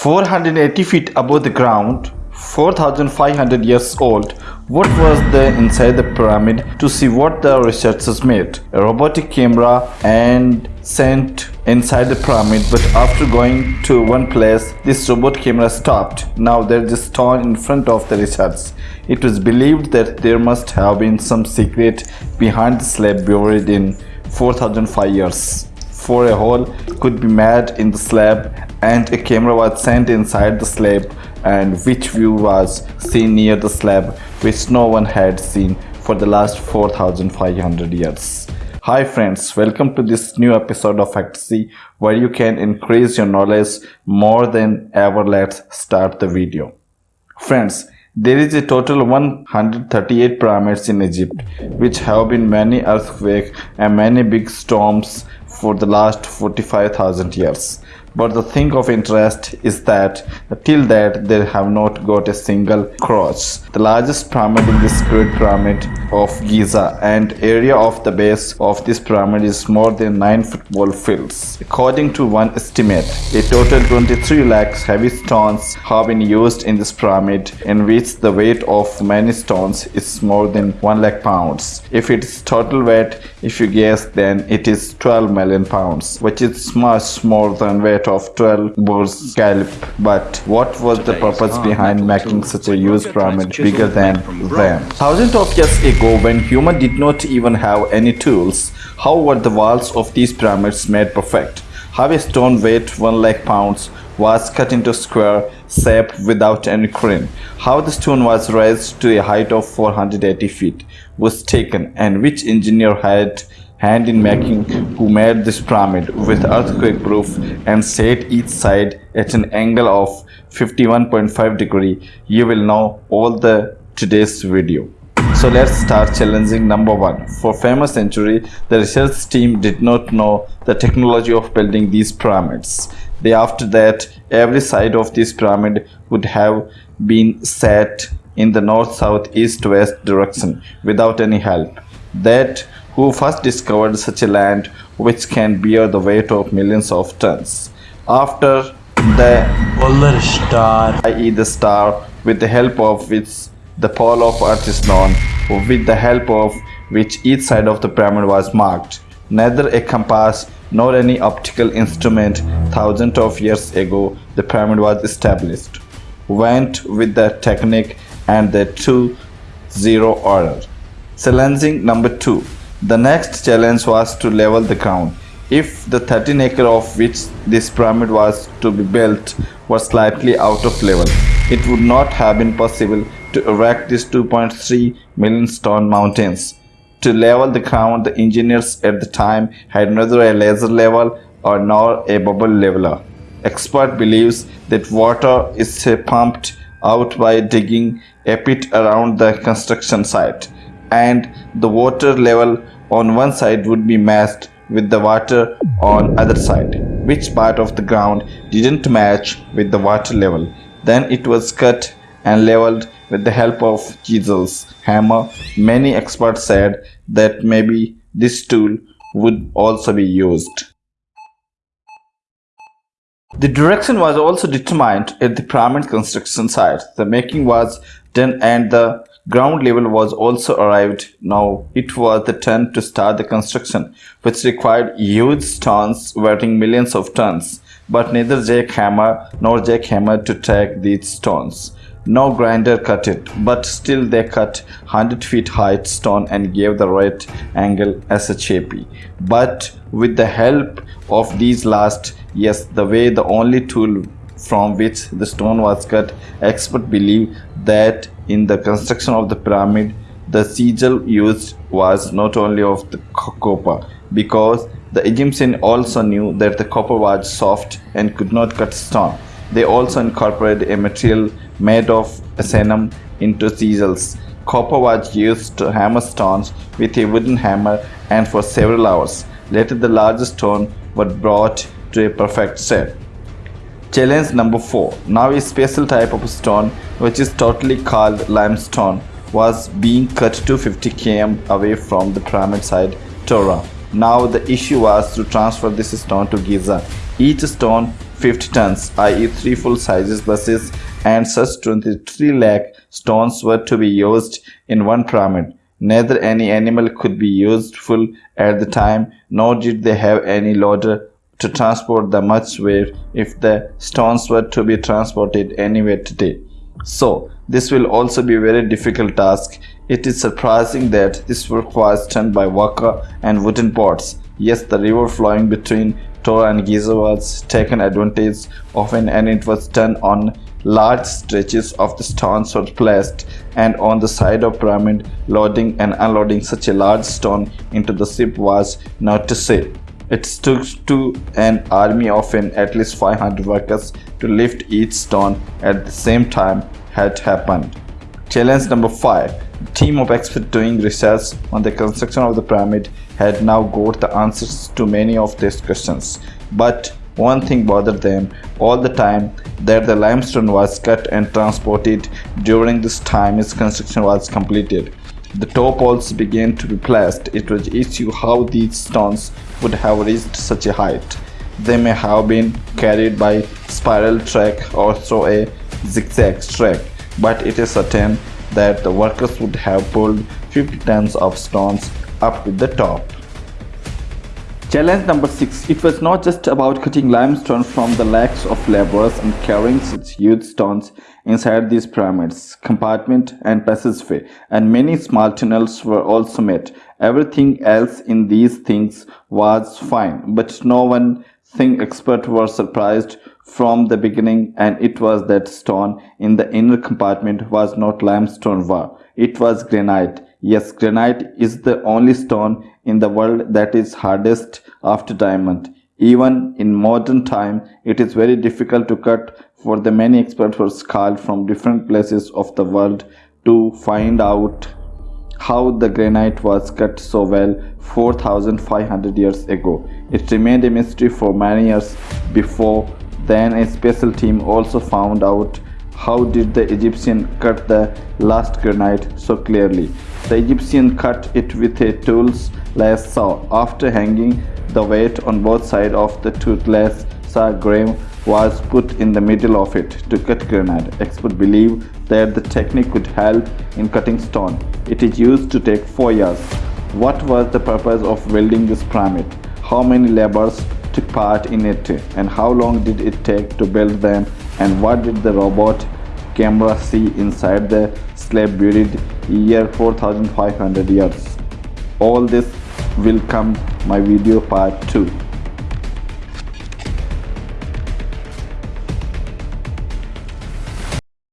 480 feet above the ground, 4500 years old, what was there inside the pyramid to see what the researchers made? A robotic camera and sent inside the pyramid but after going to one place this robot camera stopped now there is a stone in front of the research it was believed that there must have been some secret behind the slab buried in 4005 years for a hole could be made in the slab and a camera was sent inside the slab and which view was seen near the slab which no one had seen for the last 4500 years. Hi friends, welcome to this new episode of Fantasy where you can increase your knowledge more than ever. Let's start the video. Friends, there is a total 138 pyramids in Egypt which have been many earthquakes and many big storms for the last 45,000 years. But the thing of interest is that till that they have not got a single cross. The largest pyramid in this Great Pyramid of Giza and area of the base of this pyramid is more than 9 football fields. According to one estimate, a total 23 lakhs heavy stones have been used in this pyramid in which the weight of many stones is more than 1 lakh pounds. If it is total weight, if you guess then it is 12 million pounds which is much more than weight of 12 bulls scalp but what was the purpose behind making such a huge pyramid bigger than them? thousands of years ago when humans did not even have any tools how were the walls of these pyramids made perfect? How a stone weight 1 lakh pounds was cut into square shape without any crane. How the stone was raised to a height of 480 feet was taken and which engineer had hand in making who made this pyramid with earthquake proof and set each side at an angle of 51.5 degree? You will know all the today's video. So let's start challenging number one. For famous century the research team did not know the technology of building these pyramids they after that every side of this pyramid would have been set in the north south east west direction without any help that who first discovered such a land which can bear the weight of millions of tons. After the polar star, i.e. the star, with the help of which the pole of earth is known, with the help of which each side of the pyramid was marked. Neither a compass nor any optical instrument thousands of years ago the pyramid was established. Went with the technique and the two zero order. Challenging number two the next challenge was to level the ground. If the 13 acre of which this pyramid was to be built was slightly out of level, it would not have been possible to erect these 2.3 million stone mountains. To level the ground, the engineers at the time had neither a laser level or nor a bubble leveler. Expert believes that water is pumped out by digging a pit around the construction site and the water level on one side would be matched with the water on other side which part of the ground didn't match with the water level then it was cut and leveled with the help of chisels hammer many experts said that maybe this tool would also be used the direction was also determined at the pyramid construction site. The making was done and the Ground level was also arrived. Now it was the turn to start the construction, which required huge stones weighing millions of tons. But neither jackhammer nor jackhammer to take these stones. No grinder cut it, but still they cut 100 feet high stone and gave the right angle as a shape. But with the help of these last, yes, the way the only tool from which the stone was cut, experts believe that in the construction of the pyramid, the sigil used was not only of the copper, because the Egyptians also knew that the copper was soft and could not cut stone. They also incorporated a material made of asenum into sigils. Copper was used to hammer stones with a wooden hammer and for several hours. Later the largest stone was brought to a perfect shape. Challenge number 4. Now a special type of stone which is totally called limestone was being cut 250 km away from the pyramid site Tora. Now the issue was to transfer this stone to Giza. Each stone 50 tons, i.e. 3 full sizes buses and such 23 lakh stones were to be used in one pyramid. Neither any animal could be useful at the time, nor did they have any loader to transport the much weight if the stones were to be transported anywhere today. So, this will also be a very difficult task. It is surprising that this work was done by worker and wooden boats. Yes, the river flowing between Tora and Giza was taken advantage of and it was done on large stretches of the stones were placed and on the side of pyramid loading and unloading such a large stone into the ship was not to say. It took to an army of an at least 500 workers to lift each stone at the same time had happened. Challenge number 5 the team of experts doing research on the construction of the pyramid had now got the answers to many of these questions but one thing bothered them all the time that the limestone was cut and transported during this time its construction was completed. The top poles began to be placed. It was issue how these stones would have reached such a height. They may have been carried by spiral track or through a zigzag track, but it is certain that the workers would have pulled 50 tons of stones up to the top. Challenge number 6. It was not just about cutting limestone from the legs of laborers and carrying such huge stones inside these pyramids, compartment and passageway, and many small tunnels were also made. Everything else in these things was fine, but no one thing expert were surprised from the beginning and it was that stone in the inner compartment was not limestone. It was granite. Yes, granite is the only stone in the world that is hardest after diamond. Even in modern time, it is very difficult to cut for the many experts were called from different places of the world to find out how the granite was cut so well 4500 years ago. It remained a mystery for many years before then a special team also found out how did the Egyptian cut the last granite so clearly. The Egyptian cut it with a toothless saw. After hanging the weight on both sides of the toothless saw, grain was put in the middle of it to cut granite. Experts believe that the technique could help in cutting stone. It is used to take four years. What was the purpose of building this pyramid? How many laborers took part in it and how long did it take to build them and what did the robot camera see inside the slab buried year 4500 years? All this will come my video part 2